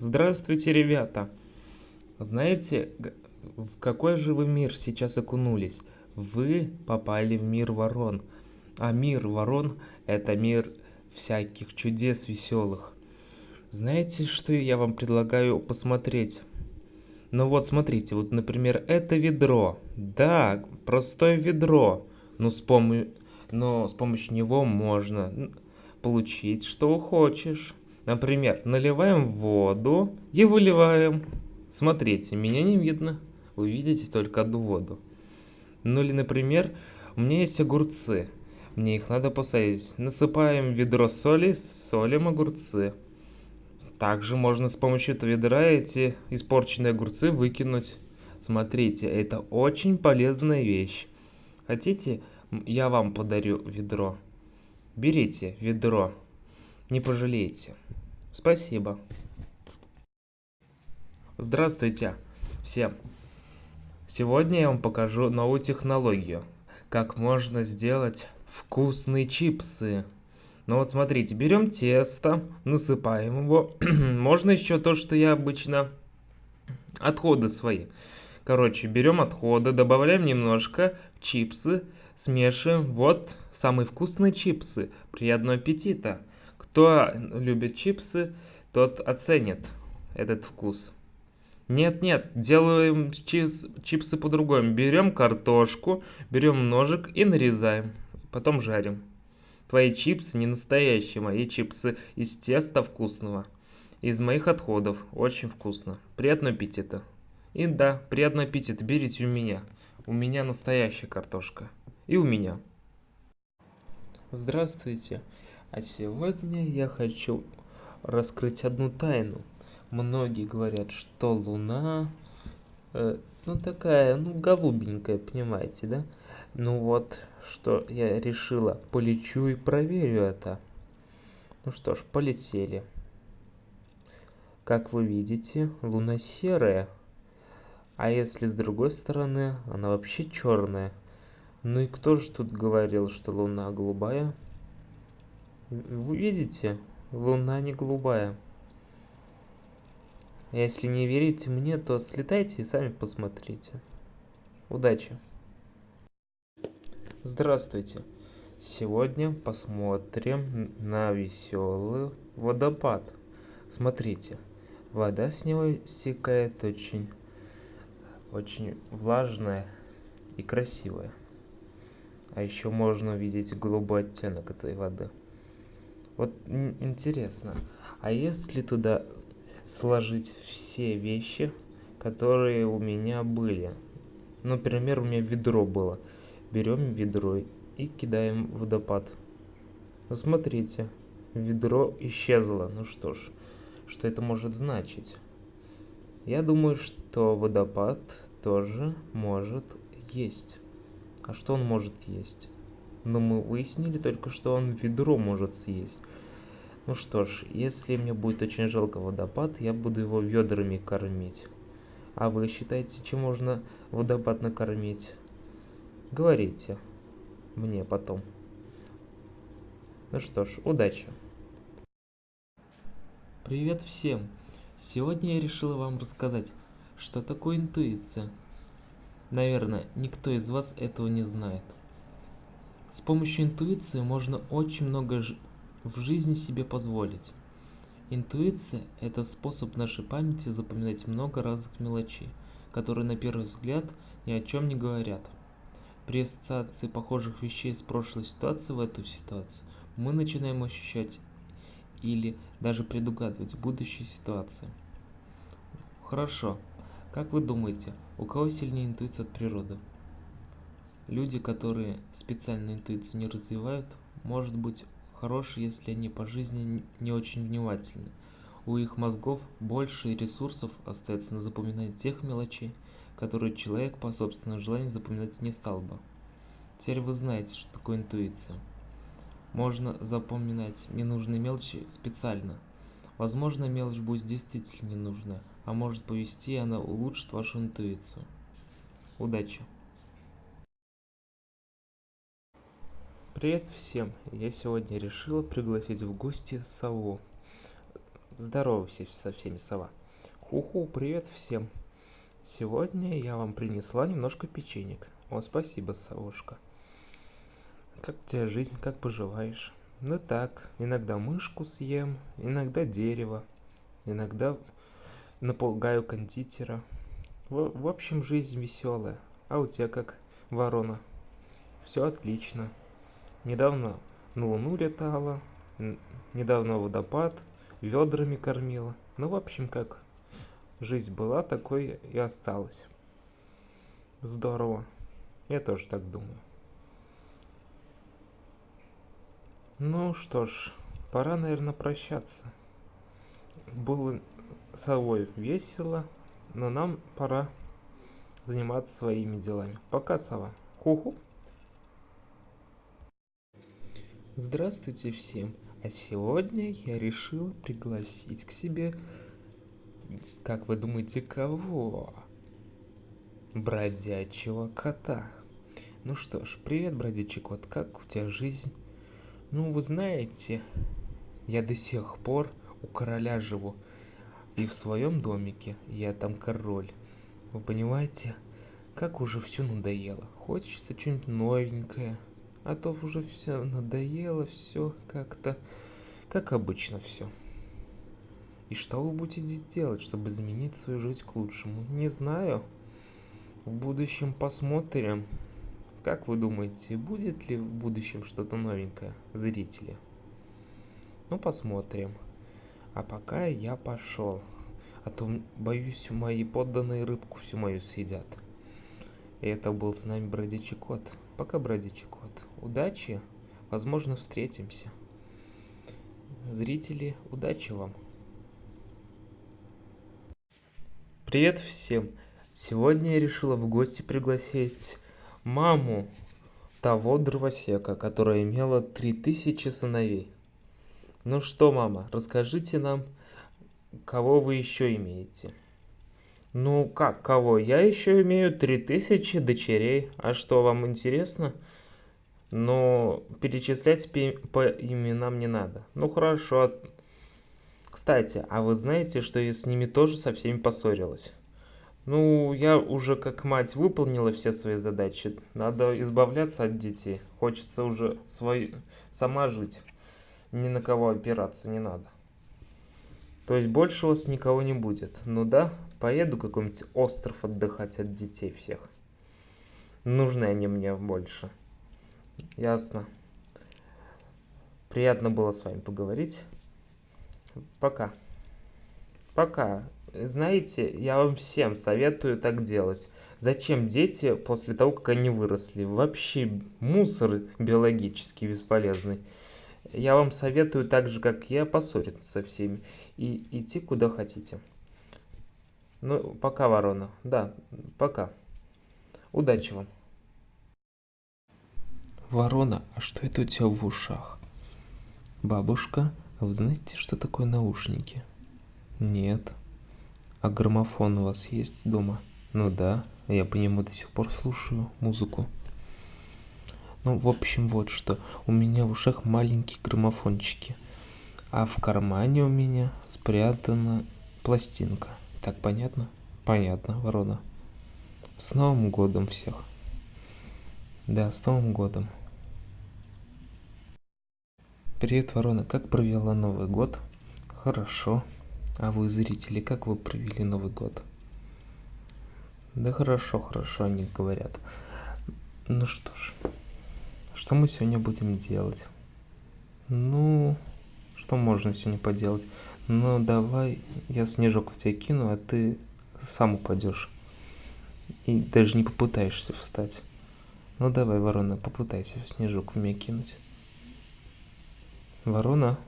Здравствуйте, ребята! Знаете, в какой же вы мир сейчас окунулись? Вы попали в мир ворон. А мир ворон– это мир всяких чудес веселых. Знаете, что я вам предлагаю посмотреть? Ну вот, смотрите, вот, например, это ведро. Да, простое ведро. Но с, помо... Но с помощью него можно получить, что хочешь. Например, наливаем воду и выливаем. Смотрите, меня не видно. Вы видите только одну воду. Ну или, например, у меня есть огурцы. Мне их надо посадить. Насыпаем ведро соли, солим огурцы. Также можно с помощью этого ведра эти испорченные огурцы выкинуть. Смотрите, это очень полезная вещь. Хотите, я вам подарю ведро? Берите ведро, не пожалеете. Спасибо. Здравствуйте всем. Сегодня я вам покажу новую технологию. Как можно сделать вкусные чипсы. Ну вот смотрите, берем тесто, насыпаем его. Можно еще то, что я обычно... Отходы свои. Короче, берем отходы, добавляем немножко чипсы, смешиваем. Вот самые вкусные чипсы. Приятного аппетита! Кто любит чипсы, тот оценит этот вкус. Нет, нет, делаем чипс, чипсы по-другому. Берем картошку, берем ножик и нарезаем. Потом жарим. Твои чипсы не настоящие, мои чипсы из теста вкусного. Из моих отходов. Очень вкусно. Приятного аппетита. И да, приятного аппетита. Берите у меня. У меня настоящая картошка. И у меня. Здравствуйте. А сегодня я хочу раскрыть одну тайну. Многие говорят, что Луна, э, ну такая, ну голубенькая, понимаете, да? Ну вот, что я решила, полечу и проверю это. Ну что ж, полетели. Как вы видите, Луна серая. А если с другой стороны, она вообще черная. Ну и кто же тут говорил, что Луна голубая? Вы видите? Луна не голубая. Если не верите мне, то слетайте и сами посмотрите. Удачи! Здравствуйте! Сегодня посмотрим на веселый водопад. Смотрите, вода с него стекает очень, очень влажная и красивая. А еще можно увидеть голубой оттенок этой воды. Вот интересно, а если туда сложить все вещи, которые у меня были? Например, у меня ведро было. Берем ведро и кидаем водопад. Ну, смотрите, ведро исчезло. Ну что ж, что это может значить? Я думаю, что водопад тоже может есть. А что он может есть? Но мы выяснили только, что он ведро может съесть. Ну что ж, если мне будет очень жалко водопад, я буду его ведрами кормить. А вы считаете, чем можно водопад накормить? Говорите мне потом. Ну что ж, удачи. Привет всем! Сегодня я решила вам рассказать, что такое интуиция. Наверное, никто из вас этого не знает. С помощью интуиции можно очень много в жизни себе позволить. Интуиция – это способ нашей памяти запоминать много разных мелочей, которые на первый взгляд ни о чем не говорят. При ассоциации похожих вещей с прошлой ситуации в эту ситуацию мы начинаем ощущать или даже предугадывать будущие ситуации. Хорошо. Как вы думаете, у кого сильнее интуиция от природы? Люди, которые специально интуицию не развивают, может быть хороши, если они по жизни не очень внимательны. У их мозгов больше ресурсов остается на запоминание тех мелочей, которые человек по собственному желанию запоминать не стал бы. Теперь вы знаете, что такое интуиция. Можно запоминать ненужные мелочи специально. Возможно, мелочь будет действительно ненужная, а может повести, и она улучшит вашу интуицию. Удачи! Привет всем! Я сегодня решила пригласить в гости сову. Здоровайся со всеми, сова. Ху-ху, привет всем. Сегодня я вам принесла немножко печенек. О, спасибо, совушка. Как у тебя жизнь, как поживаешь? Ну так, иногда мышку съем, иногда дерево, иногда напугаю кондитера. В, в общем, жизнь веселая. А у тебя как, ворона? Все отлично. Недавно на Луну летала, недавно водопад, ведрами кормила. Ну, в общем, как жизнь была, такой и осталась. Здорово. Я тоже так думаю. Ну что ж, пора, наверное, прощаться. Было совой весело, но нам пора заниматься своими делами. Пока, сова. Ху-ху. Здравствуйте всем. А сегодня я решил пригласить к себе, как вы думаете, кого? Бродячего кота. Ну что ж, привет, бродячий кот, как у тебя жизнь? Ну, вы знаете, я до сих пор у короля живу. И в своем домике я там король. Вы понимаете, как уже все надоело. Хочется что-нибудь новенькое а то уже все надоело, все как-то, как обычно все. И что вы будете делать, чтобы изменить свою жизнь к лучшему? Не знаю. В будущем посмотрим. Как вы думаете, будет ли в будущем что-то новенькое, зрители? Ну, посмотрим. А пока я пошел. А то, боюсь, мои подданные рыбку всю мою съедят. И это был с нами бродячий кот. Пока, бродячий кот. Удачи. Возможно, встретимся. Зрители, удачи вам. Привет всем. Сегодня я решила в гости пригласить маму того дровосека, которая имела 3000 сыновей. Ну что, мама, расскажите нам, кого вы еще имеете? Ну как, кого? Я еще имею 3000 дочерей. А что, вам интересно? Но перечислять по именам не надо. Ну хорошо. Кстати, а вы знаете, что я с ними тоже со всеми поссорилась? Ну, я уже как мать выполнила все свои задачи. Надо избавляться от детей. Хочется уже свой... сама жить. Ни на кого опираться не надо. То есть больше у вас никого не будет. Ну да, Поеду какой-нибудь остров отдыхать от детей всех. Нужны они мне больше. Ясно. Приятно было с вами поговорить. Пока. Пока. Знаете, я вам всем советую так делать. Зачем дети после того, как они выросли? Вообще мусор биологически бесполезный. Я вам советую так же, как я, поссориться со всеми и идти куда хотите. Ну, пока, ворона. Да, пока. Удачи вам. Ворона, а что это у тебя в ушах? Бабушка, а вы знаете, что такое наушники? Нет. А граммофон у вас есть дома? Ну да, я по нему до сих пор слушаю музыку. Ну, в общем, вот что. У меня в ушах маленькие граммофончики. А в кармане у меня спрятана пластинка. Так понятно? Понятно, ворона. С Новым годом всех. Да, с Новым годом. Привет, ворона. Как провела Новый год? Хорошо. А вы, зрители, как вы провели Новый год? Да хорошо, хорошо, они говорят. Ну что ж, что мы сегодня будем делать? Ну, что можно сегодня поделать? Ну, давай я снежок в тебя кину, а ты сам упадешь. И даже не попытаешься встать. Ну, давай, ворона, попытайся снежок в меня кинуть. Ворона?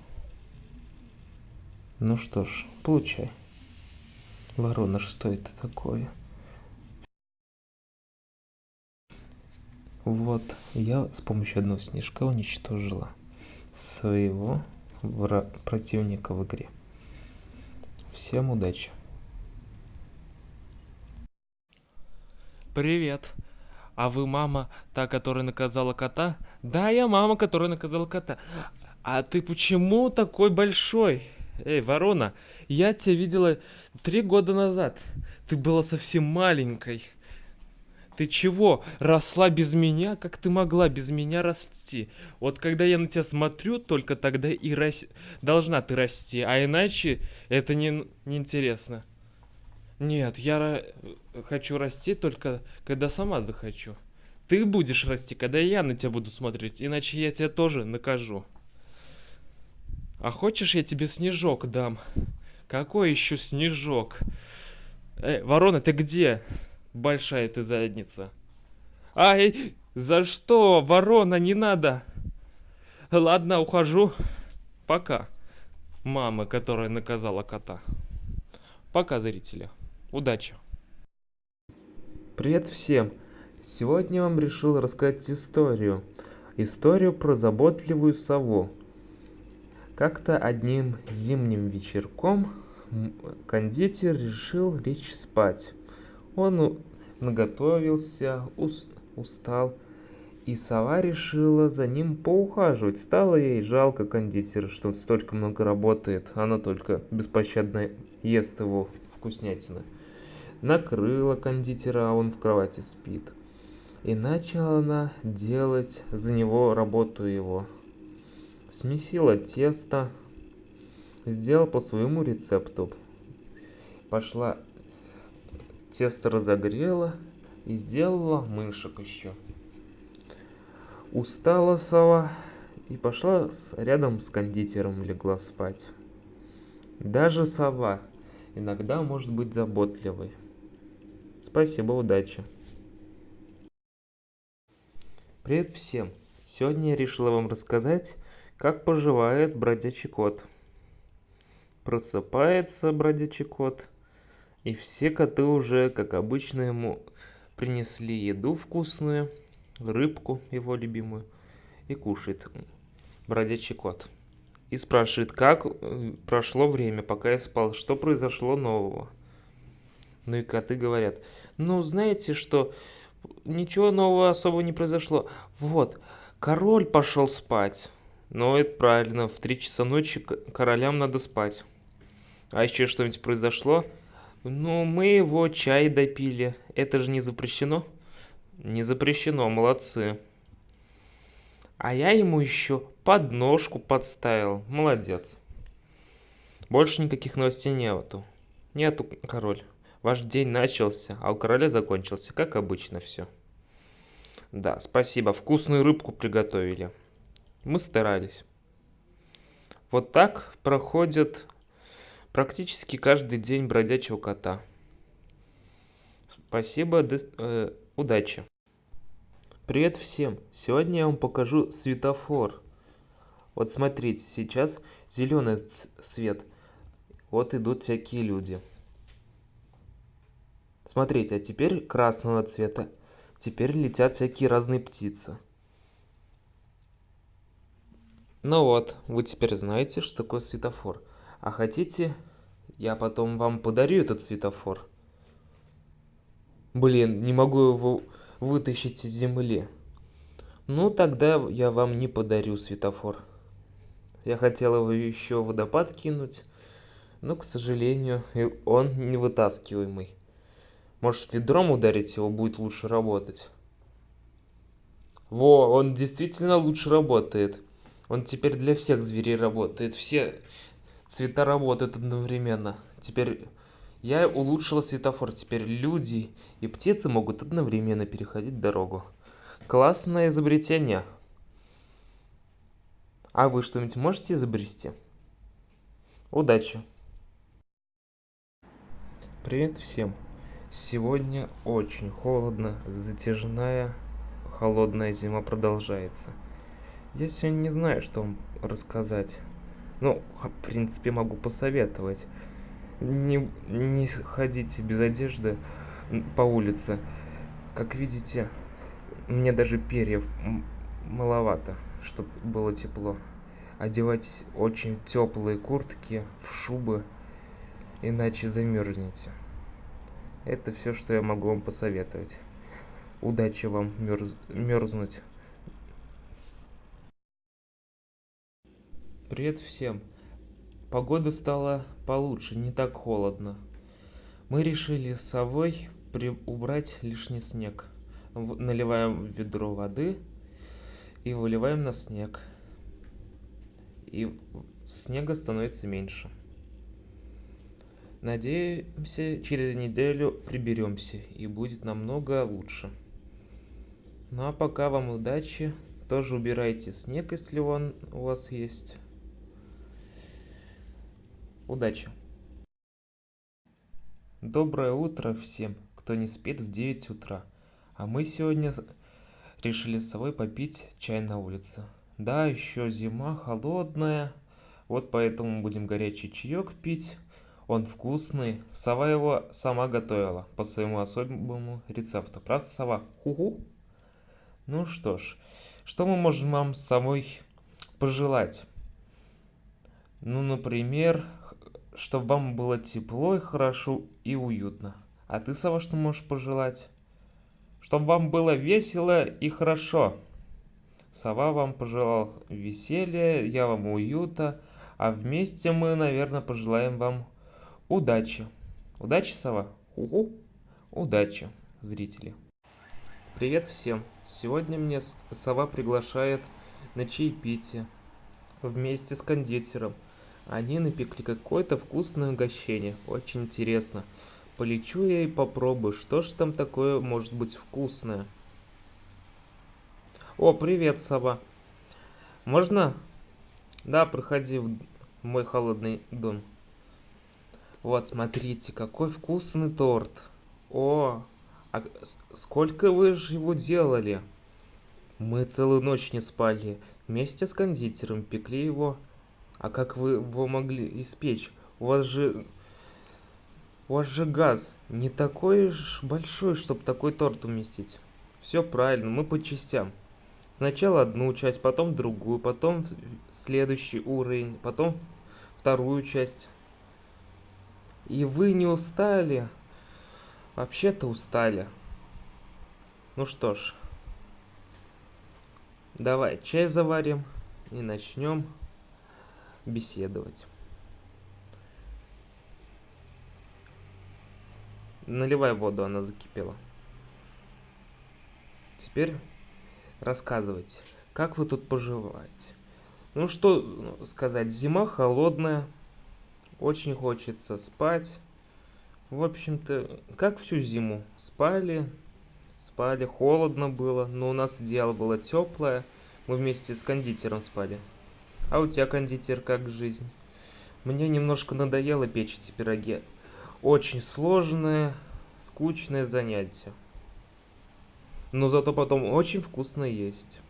Ну что ж, получай. Ворона, что это такое? Вот, я с помощью одного снежка уничтожила своего противника в игре. Всем удачи. Привет. А вы мама, та, которая наказала кота? Да, я мама, которая наказала кота. А ты почему такой большой? Эй, ворона, я тебя видела три года назад. Ты была совсем маленькой. Ты чего, росла без меня? Как ты могла без меня расти? Вот когда я на тебя смотрю, только тогда и рас... должна ты расти, а иначе это не, не интересно. Нет, я хочу расти только когда сама захочу. Ты будешь расти, когда я на тебя буду смотреть, иначе я тебя тоже накажу. А хочешь, я тебе снежок дам? Какой еще снежок? Эй, ворона, ты где? Большая ты задница. Ай, за что, ворона, не надо. Ладно, ухожу. Пока. Мама, которая наказала кота. Пока, зрители. Удачи. Привет всем. Сегодня я вам решил рассказать историю. Историю про заботливую сову. Как-то одним зимним вечерком кондитер решил лечь спать. Он наготовился, устал, и сова решила за ним поухаживать. Стало ей жалко кондитера, что столько много работает, она только беспощадно ест его вкуснятины. Накрыла кондитера, а он в кровати спит. И начала она делать за него работу его. Смесила тесто, сделал по своему рецепту. Пошла тесто разогрела и сделала мышек еще. Устала сова и пошла рядом с кондитером легла спать. Даже сова иногда может быть заботливой. Спасибо, удачи. Привет всем! Сегодня я решила вам рассказать, как поживает бродячий кот. Просыпается бродячий кот – и все коты уже, как обычно, ему принесли еду вкусную, рыбку его любимую, и кушает бродячий кот. И спрашивает, как э, прошло время, пока я спал, что произошло нового. Ну и коты говорят, ну знаете что, ничего нового особо не произошло. Вот, король пошел спать. Ну это правильно, в три часа ночи королям надо спать. А еще что-нибудь произошло? Ну, мы его чай допили. Это же не запрещено? Не запрещено, молодцы. А я ему еще подножку подставил. Молодец. Больше никаких новостей нету. Нету, король. Ваш день начался, а у короля закончился, как обычно все. Да, спасибо. Вкусную рыбку приготовили. Мы старались. Вот так проходит практически каждый день бродячего кота. Спасибо, э, удачи. Привет всем! Сегодня я вам покажу светофор. Вот смотрите, сейчас зеленый свет. Вот идут всякие люди. Смотрите, а теперь красного цвета. Теперь летят всякие разные птицы. Ну вот, вы теперь знаете, что такое светофор. А хотите, я потом вам подарю этот светофор? Блин, не могу его вытащить из земли. Ну, тогда я вам не подарю светофор. Я хотел его еще в водопад кинуть, но, к сожалению, он невытаскиваемый. Может, ведром ударить его будет лучше работать? Во, он действительно лучше работает. Он теперь для всех зверей работает. Все цвета работают одновременно. Теперь я улучшила светофор. Теперь люди и птицы могут одновременно переходить дорогу. Классное изобретение. А вы что-нибудь можете изобрести? Удачи! Привет всем! Сегодня очень холодно, затяжная, холодная зима продолжается. Я сегодня не знаю, что вам рассказать. Ну, в принципе, могу посоветовать. Не, не ходите без одежды по улице. Как видите, мне даже перьев маловато, чтобы было тепло. Одевать очень теплые куртки, в шубы, иначе замерзнете. Это все, что я могу вам посоветовать. Удачи вам мерз... мерзнуть. Привет всем! погода стала получше, не так холодно. Мы решили с совой убрать лишний снег. Наливаем в ведро воды и выливаем на снег. И снега становится меньше. Надеемся, через неделю приберемся и будет намного лучше. Ну а пока вам удачи. Тоже убирайте снег, если он у вас есть. Удачи! Доброе утро всем, кто не спит в 9 утра. А мы сегодня решили с собой попить чай на улице. Да, еще зима холодная, вот поэтому будем горячий чаек пить. Он вкусный. Сова его сама готовила по своему особому рецепту. Правда, сова? Ху-ху. Ну что ж, что мы можем вам с собой пожелать? Ну, например, чтобы вам было тепло и хорошо и уютно. А ты, Сова, что можешь пожелать? Чтобы вам было весело и хорошо. Сова вам пожелал веселья, я вам уюта, а вместе мы, наверное, пожелаем вам удачи. Удачи, Сова? Угу. Удачи, зрители. Привет всем. Сегодня мне Сова приглашает на чаепитие вместе с кондитером. Они напекли какое-то вкусное угощение. Очень интересно. Полечу я и попробую, что ж там такое может быть вкусное. О, привет, сова. Можно? Да, проходи в мой холодный дом. Вот, смотрите, какой вкусный торт. О, а сколько вы же его делали? Мы целую ночь не спали. Вместе с кондитером пекли его. А как вы его могли испечь? У вас же... У вас же газ не такой уж большой, чтобы такой торт уместить. Все правильно, мы по частям. Сначала одну часть, потом другую, потом следующий уровень, потом вторую часть. И вы не устали? Вообще-то устали. Ну что ж. Давай чай заварим и начнем беседовать. Наливай воду, она закипела. Теперь рассказывайте, как вы тут поживаете? Ну что сказать, зима холодная, очень хочется спать. В общем-то, как всю зиму. Спали, спали, холодно было, но у нас одеяло было теплое. Мы вместе с кондитером спали. А у тебя, кондитер, как жизнь? Мне немножко надоело печь эти пироги. Очень сложное, скучное занятие но зато потом очень вкусно есть.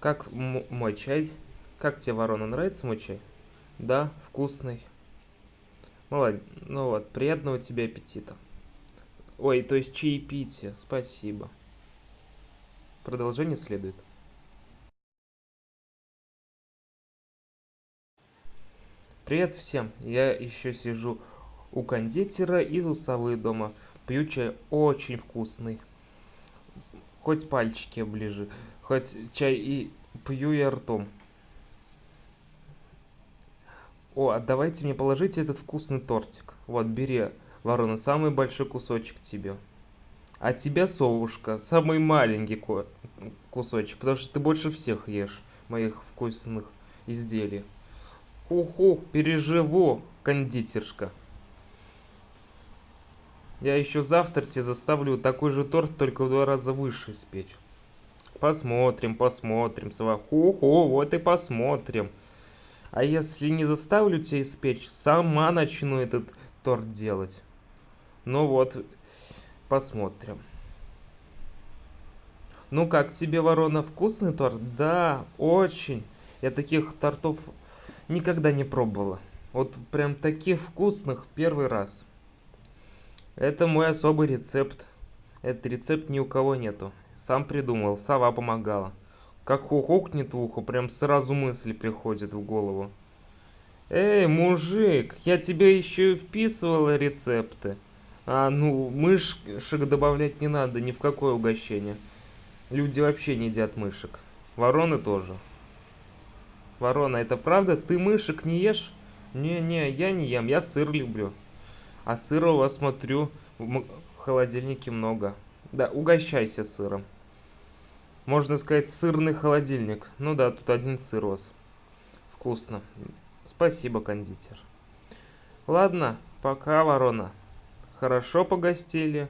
Как мой чай? Как тебе, ворона, нравится мой чай? Да, вкусный. Молодец. Ну вот, приятного тебе аппетита. Ой, то есть чаепитие. Спасибо. Продолжение следует. Привет всем. Я еще сижу у кондитера и у совы дома. Пью чай очень вкусный. Хоть пальчики оближи, хоть чай и пью я ртом. О, а давайте мне положите этот вкусный тортик. Вот, бери, ворона, самый большой кусочек тебе. А тебя, совушка, самый маленький кусочек, потому что ты больше всех ешь моих вкусных изделий. Уху, переживу, кондитершка. Я еще завтра тебе заставлю такой же торт, только в два раза выше испечь. Посмотрим, посмотрим, Свахуху, вот и посмотрим. А если не заставлю тебя испечь, сама начну этот торт делать. Ну вот, посмотрим. Ну как тебе, ворона, вкусный торт? Да, очень. Я таких тортов никогда не пробовала. Вот прям таких вкусных первый раз. Это мой особый рецепт. Этот рецепт ни у кого нету. Сам придумал, сова помогала. Как хухукнет в ухо, прям сразу мысли приходят в голову. Эй, мужик, я тебе еще и вписывала рецепты. А, ну, мышек добавлять не надо ни в какое угощение. Люди вообще не едят мышек. Вороны тоже. Ворона, это правда? Ты мышек не ешь? Не-не, я не ем, я сыр люблю. А сыра у вас, смотрю, в холодильнике много. Да, угощайся сыром. Можно сказать, сырный холодильник. Ну да, тут один сыр вас. Вкусно. Спасибо, кондитер. Ладно, пока, ворона. Хорошо погостили.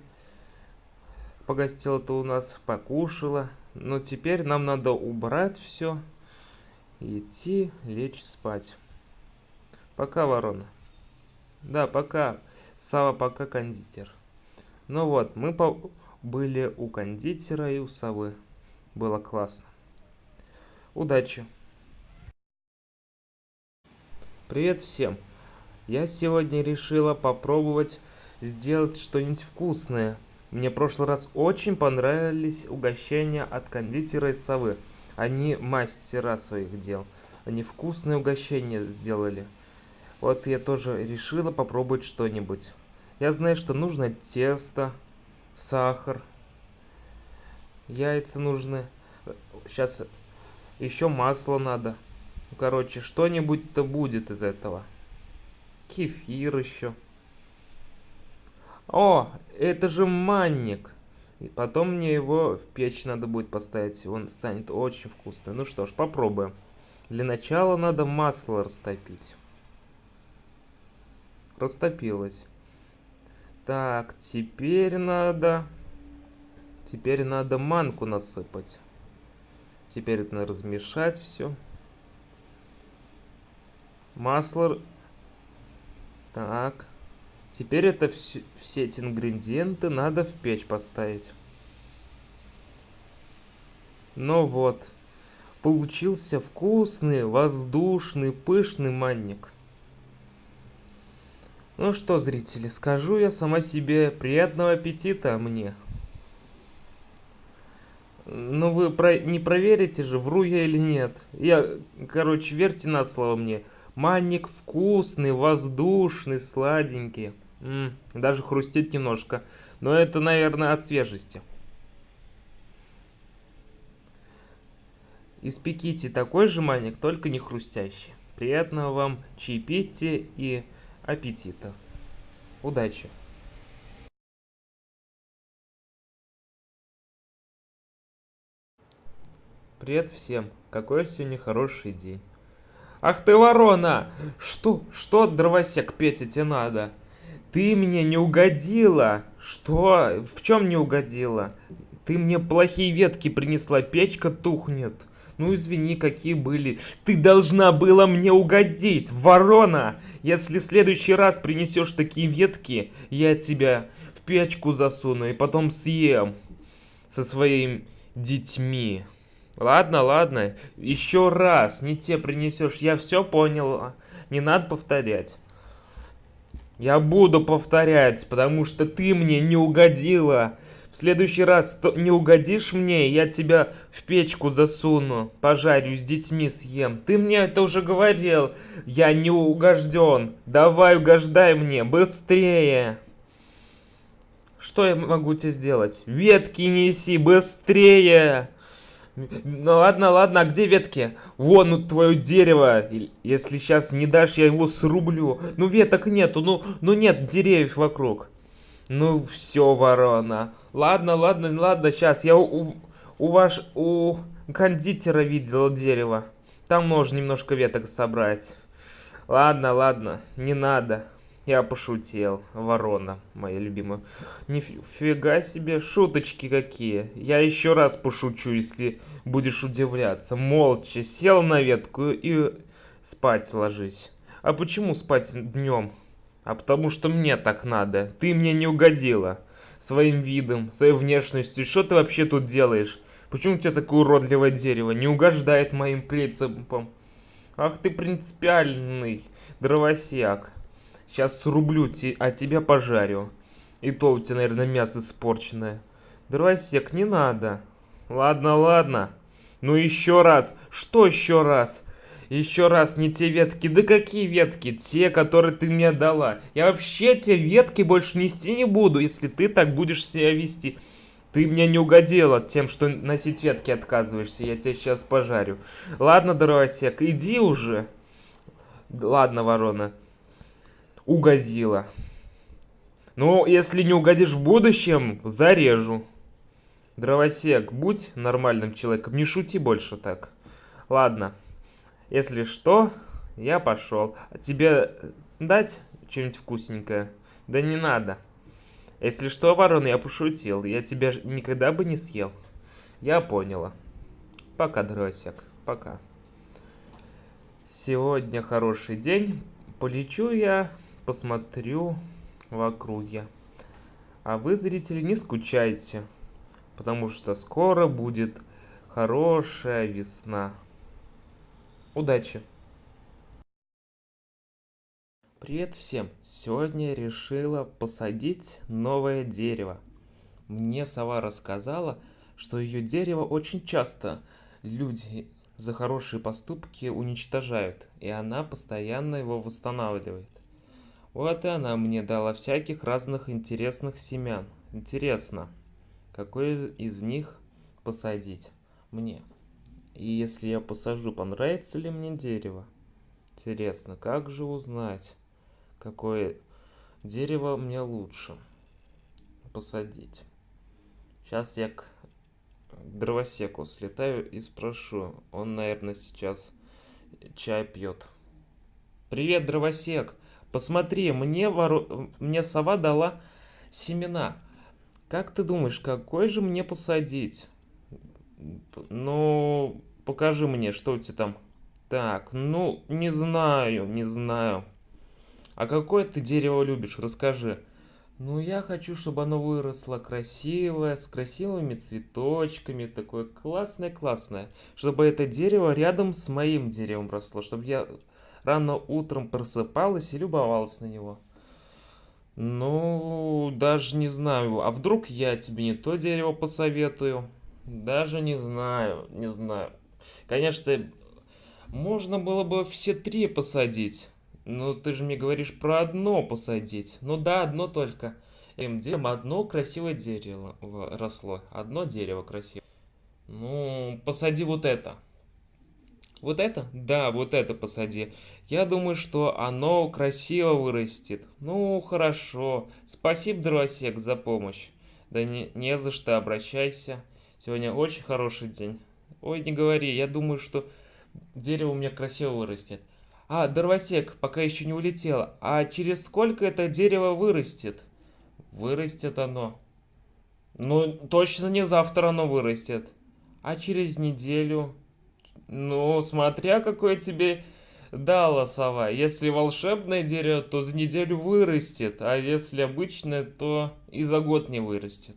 Погостила-то у нас, покушала. Но теперь нам надо убрать все идти лечь спать. Пока, ворона. Да, пока. Сава, пока, кондитер. Ну вот, мы по были у кондитера и у совы. Было классно. Удачи. Привет всем. Я сегодня решила попробовать сделать что-нибудь вкусное. Мне в прошлый раз очень понравились угощения от кондитера и совы. Они мастера своих дел. Они вкусные угощения сделали. Вот я тоже решила попробовать что-нибудь. Я знаю, что нужно тесто, сахар, яйца нужны. Сейчас еще масло надо. Короче, что-нибудь-то будет из этого. Кефир еще. О, это же манник. И потом мне его в печь надо будет поставить. Он станет очень вкусный. Ну что ж, попробуем. Для начала надо масло растопить. Растопилось. Так, теперь надо... Теперь надо манку насыпать. Теперь надо размешать все. Масло... Так. Теперь это все, все эти ингредиенты надо в печь поставить. Ну вот. Получился вкусный, воздушный, пышный манник. Ну что, зрители, скажу я сама себе приятного аппетита мне. Ну вы про... не проверите же, вру я или нет. Я, короче, верьте на слово мне. Манник вкусный, воздушный, сладенький. Даже хрустит немножко. Но это, наверное, от свежести. Испеките такой же маник, только не хрустящий. Приятного вам чаепития и аппетита. Удачи! Привет всем! Какой сегодня хороший день. Ах ты ворона! Что, что, дровосек, Петя, тебе надо? Ты мне не угодила. Что? В чем не угодила? Ты мне плохие ветки принесла, печка тухнет. Ну извини, какие были. Ты должна была мне угодить, ворона! Если в следующий раз принесешь такие ветки, я тебя в печку засуну и потом съем со своими детьми. Ладно, ладно, еще раз не те принесешь, я все понял. Не надо повторять. Я буду повторять, потому что ты мне не угодила. В следующий раз не угодишь мне, я тебя в печку засуну, пожарю, с детьми съем. Ты мне это уже говорил. Я не угожден. Давай угождай мне, быстрее. Что я могу тебе сделать? Ветки неси, быстрее. Ну ладно, ладно, а где ветки? Вон ну, твое дерево. Если сейчас не дашь, я его срублю. Ну веток нету, ну, ну нет деревьев вокруг. Ну все, ворона. Ладно, ладно, ладно, сейчас. Я у, у ваш, у кондитера видел дерево. Там можно немножко веток собрать. Ладно, ладно, не надо. Я пошутил, ворона, моя любимая. Нифига себе, шуточки какие. Я еще раз пошучу, если будешь удивляться. Молча сел на ветку и спать ложись. А почему спать днем? А потому что мне так надо. Ты мне не угодила. Своим видом, своей внешностью. Что ты вообще тут делаешь? Почему у тебя такое уродливое дерево? Не угождает моим принципам. Ах ты принципиальный дровосек. Сейчас срублю, а тебя пожарю. И то у тебя, наверное, мясо испорченное. Дровосек, не надо. Ладно, ладно. Ну еще раз. Что еще раз? Еще раз, не те ветки. Да какие ветки? Те, которые ты мне дала. Я вообще те ветки больше нести не буду, если ты так будешь себя вести. Ты мне не угодила тем, что носить ветки отказываешься. Я тебя сейчас пожарю. Ладно, дровосек, иди уже. Ладно, ворона. Угодила. Ну, если не угодишь в будущем, зарежу. Дровосек, будь нормальным человеком, не шути больше так. Ладно. Если что, я пошел. А тебе дать что-нибудь вкусненькое? Да не надо. Если что, ворон, я пошутил. Я тебя никогда бы не съел. Я поняла. Пока, дровосек. Пока. Сегодня хороший день. Полечу я, посмотрю в округе. А вы, зрители, не скучайте. Потому что скоро будет хорошая весна. Удачи! Привет всем! Сегодня я решила посадить новое дерево. Мне сова рассказала, что ее дерево очень часто люди за хорошие поступки уничтожают, и она постоянно его восстанавливает. Вот и она мне дала всяких разных интересных семян. Интересно, какой из них посадить мне? И если я посажу, понравится ли мне дерево? Интересно, как же узнать? какое дерево мне лучше посадить. Сейчас я к дровосеку слетаю и спрошу. Он, наверное, сейчас чай пьет. Привет, дровосек. Посмотри, мне, вору... мне сова дала семена. Как ты думаешь, какой же мне посадить? Ну, покажи мне, что у тебя там. Так, ну, не знаю, не знаю. А какое ты дерево любишь? Расскажи. Ну, я хочу, чтобы оно выросло красивое, с красивыми цветочками, такое классное-классное. Чтобы это дерево рядом с моим деревом росло, чтобы я рано утром просыпалась и любовалась на него. Ну, даже не знаю. А вдруг я тебе не то дерево посоветую? Даже не знаю, не знаю. Конечно, можно было бы все три посадить. Ну, ты же мне говоришь про одно посадить. Ну да, одно только. Этим деревом одно красивое дерево росло. Одно дерево красивое. Ну, посади вот это. Вот это? Да, вот это посади. Я думаю, что оно красиво вырастет. Ну, хорошо. Спасибо, дровосек, за помощь. Да не, не за что, обращайся. Сегодня очень хороший день. Ой, не говори, я думаю, что дерево у меня красиво вырастет. А, дровосек, пока еще не улетело. А через сколько это дерево вырастет? Вырастет оно. Ну, точно не завтра оно вырастет. А через неделю? Ну, смотря какое тебе дала сова. Если волшебное дерево, то за неделю вырастет. А если обычное, то и за год не вырастет.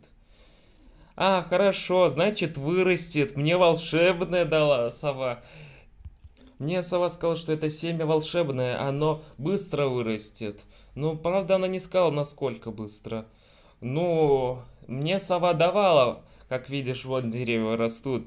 А, хорошо, значит вырастет. Мне волшебное дала сова. Мне сова сказала, что это семя волшебное, оно быстро вырастет. Ну, правда, она не сказала, насколько быстро. Ну, мне сова давала, как видишь, вот деревья растут.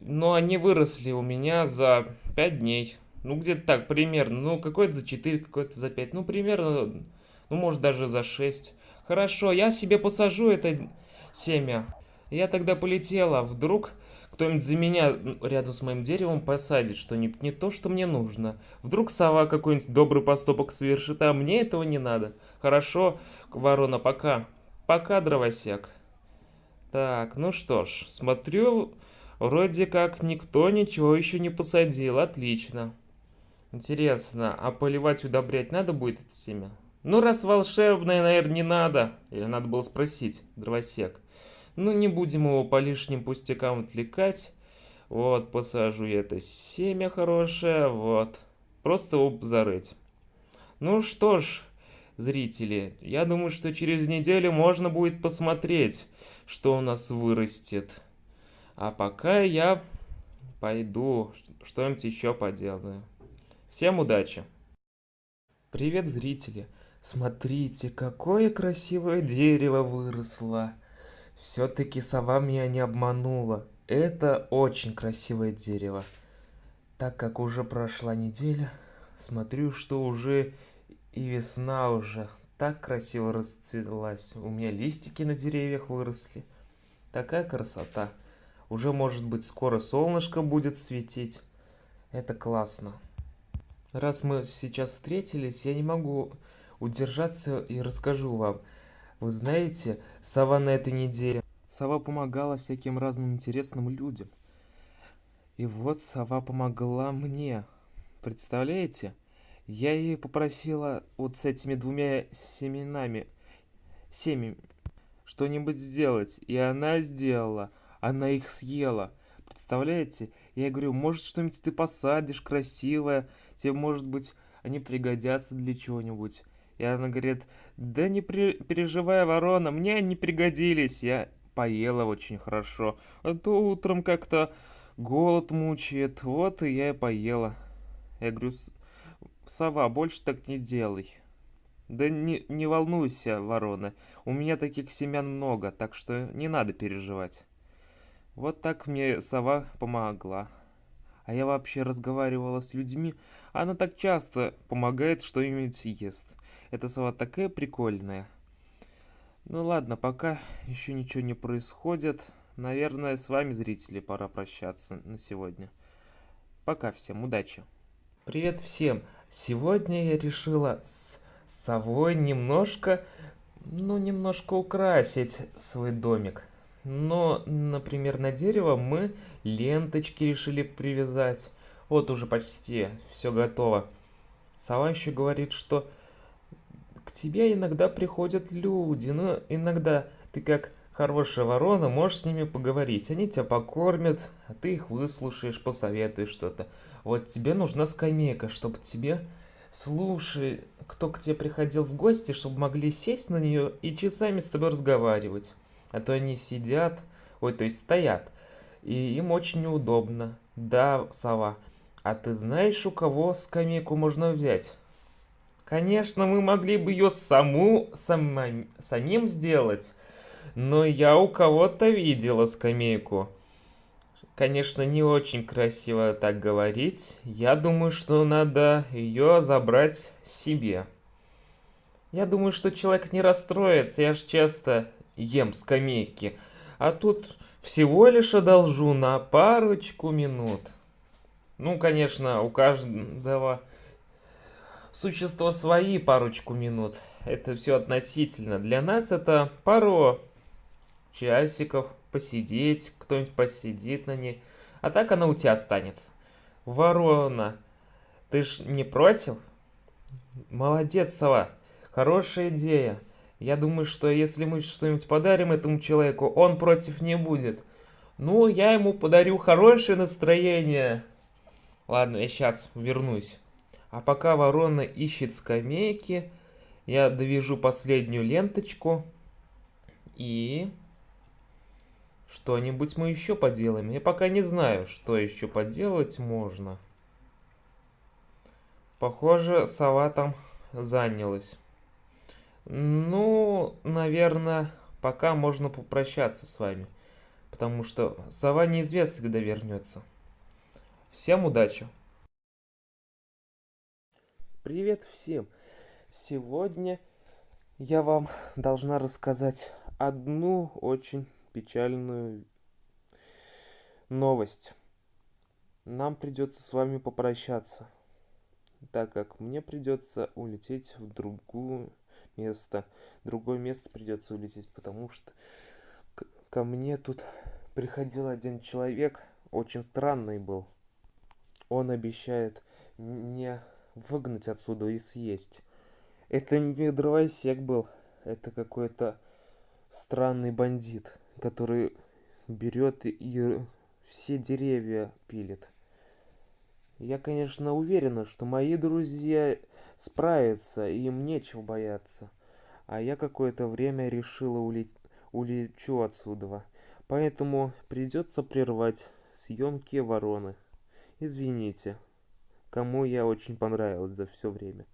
Но они выросли у меня за 5 дней. Ну, где-то так, примерно. Ну, какой-то за 4, какой-то за 5. Ну, примерно, ну, может, даже за 6. Хорошо, я себе посажу это семя. Я тогда полетела. Вдруг кто-нибудь за меня рядом с моим деревом посадит что-нибудь не то, что мне нужно. Вдруг сова какой-нибудь добрый поступок совершит, а мне этого не надо. Хорошо, ворона, пока. Пока, дровосек. Так, ну что ж, смотрю, вроде как никто ничего еще не посадил. Отлично. Интересно, а поливать, удобрять надо будет это семя? Ну, раз волшебное, наверное, не надо. Или надо было спросить, дровосек. Ну, не будем его по лишним пустякам отвлекать. Вот, посажу я это семя хорошее, вот. Просто его зарыть. Ну что ж, зрители, я думаю, что через неделю можно будет посмотреть, что у нас вырастет. А пока я пойду что-нибудь еще поделаю. Всем удачи! Привет, зрители! Смотрите, какое красивое дерево выросло! Все-таки сова меня не обманула. Это очень красивое дерево. Так как уже прошла неделя, смотрю, что уже и весна уже так красиво расцвелась. У меня листики на деревьях выросли. Такая красота. Уже, может быть, скоро солнышко будет светить. Это классно. Раз мы сейчас встретились, я не могу удержаться и расскажу вам. Вы знаете, сова на этой неделе. Сова помогала всяким разным интересным людям. И вот сова помогла мне. Представляете? Я ей попросила вот с этими двумя семенами, семьями, что-нибудь сделать. И она сделала. Она их съела. Представляете? Я говорю, может что-нибудь ты посадишь красивое, тебе, может быть, они пригодятся для чего-нибудь. И она говорит, да не при... переживай, ворона, мне они пригодились. Я поела очень хорошо. А то утром как-то голод мучает, вот и я и поела. Я говорю, сова, больше так не делай. Да не, не волнуйся, ворона, у меня таких семян много, так что не надо переживать. Вот так мне сова помогла. А я вообще разговаривала с людьми, она так часто помогает что-нибудь ест. Эта сова такая прикольная. Ну ладно, пока еще ничего не происходит. Наверное, с вами, зрители, пора прощаться на сегодня. Пока всем, удачи. Привет всем! Сегодня я решила с совой немножко, ну, немножко украсить свой домик. Но, например, на дерево мы ленточки решили привязать. Вот уже почти все готово. Сова еще говорит, что к тебе иногда приходят люди, но иногда ты как хорошая ворона можешь с ними поговорить. Они тебя покормят, а ты их выслушаешь, посоветуешь что-то. Вот тебе нужна скамейка, чтобы тебе слушай, кто к тебе приходил в гости, чтобы могли сесть на нее и часами с тобой разговаривать. А то они сидят, ой, то есть стоят, и им очень неудобно. Да, сова, а ты знаешь, у кого скамейку можно взять? Конечно, мы могли бы ее саму, сама, самим сделать, но я у кого-то видела скамейку. Конечно, не очень красиво так говорить. Я думаю, что надо ее забрать себе. Я думаю, что человек не расстроится. Я же часто ем скамейки. А тут всего лишь одолжу на парочку минут. Ну, конечно, у каждого существа свои парочку минут. Это все относительно. Для нас это пару часиков посидеть, кто-нибудь посидит на ней. А так она у тебя останется. Ворона, ты ж не против? Молодец, сова. Хорошая идея. Я думаю, что если мы что-нибудь подарим этому человеку, он против не будет. Ну, я ему подарю хорошее настроение. Ладно, я сейчас вернусь. А пока ворона ищет скамейки, я довяжу последнюю ленточку. И что-нибудь мы еще поделаем. Я пока не знаю, что еще поделать можно. Похоже, сова там занялась. Ну, наверное, пока можно попрощаться с вами. Потому что сова неизвестно, когда вернется. Всем удачи! Привет всем! Сегодня я вам должна рассказать одну очень печальную новость. Нам придется с вами попрощаться, так как мне придется улететь в другую место. Другое место придется улететь, потому что ко мне тут приходил один человек, очень странный был. Он обещает мне выгнать отсюда и съесть. Это не дровосек был, это какой-то странный бандит, который берет и все деревья пилит. Я, конечно, уверена, что мои друзья справятся, и им нечего бояться. А я какое-то время решила улететь улечу отсюда. Поэтому придется прервать съемки вороны. Извините, кому я очень понравилась за все время.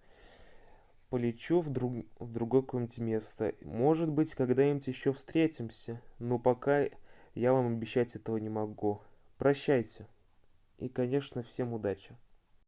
Полечу в, друг... в другое какое-нибудь место. Может быть, когда-нибудь еще встретимся. Но пока я вам обещать этого не могу. Прощайте. И, конечно, всем удачи.